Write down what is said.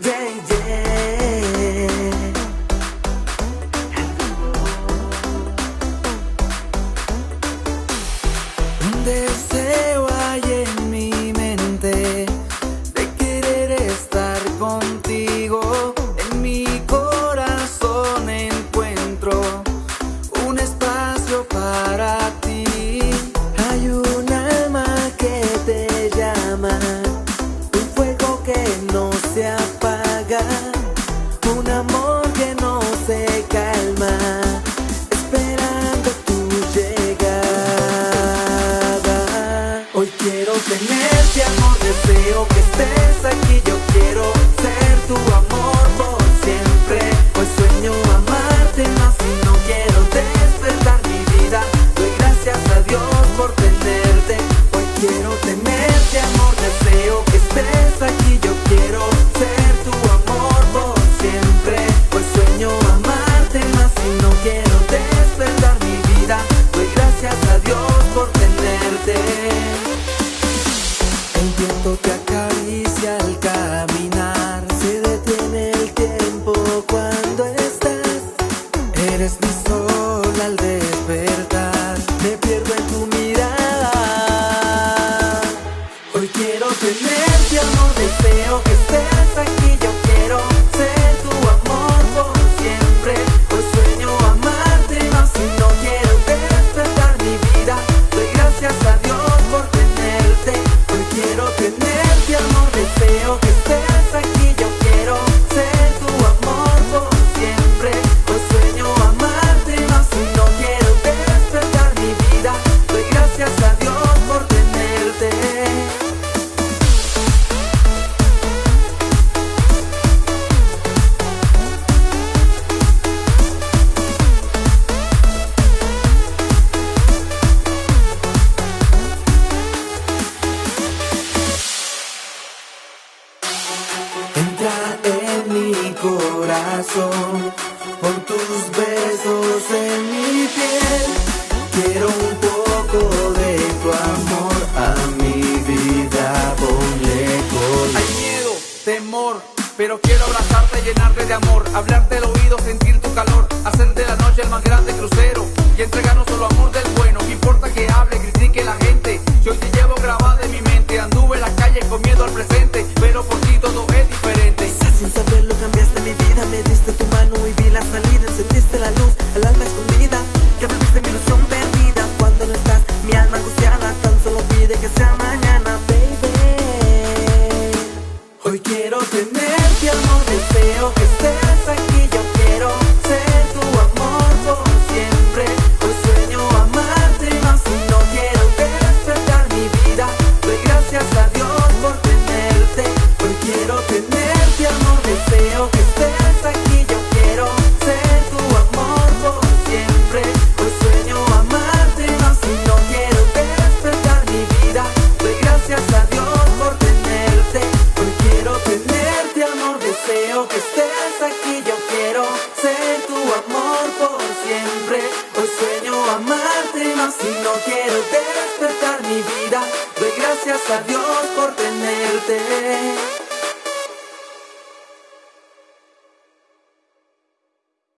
day. Deseo acaricia al caminar, se detiene el tiempo cuando estás. Eres mi sol al despertar, me pierdo en tu mirada. Hoy quiero tenerte, amor, deseo que estés corazón, con tus besos en mi piel. Quiero un poco de tu amor a mi vida, ponle color. Hay miedo, temor, pero quiero abrazarte, llenarte de amor, hablarte al oído, sentir tu calor, hacer de la noche el más grande crucero y entregarnos solo amor del bueno. No importa que hable, critique la gente, yo hoy te llevo grabada en mi mente. Anduve en las calles con miedo al presente, pero por ti todo es diferente. Sin saberlo cambiar vida Me diste tu mano y vi la salida Encendiste la luz, el alma escondida. Que abriste mi ilusión perdida Cuando no estás, mi alma angustiada. Tan solo pide que sea mañana, baby. Hoy quiero tenerte, amor, deseo Y no quiero despertar mi vida, doy gracias a Dios por tenerte.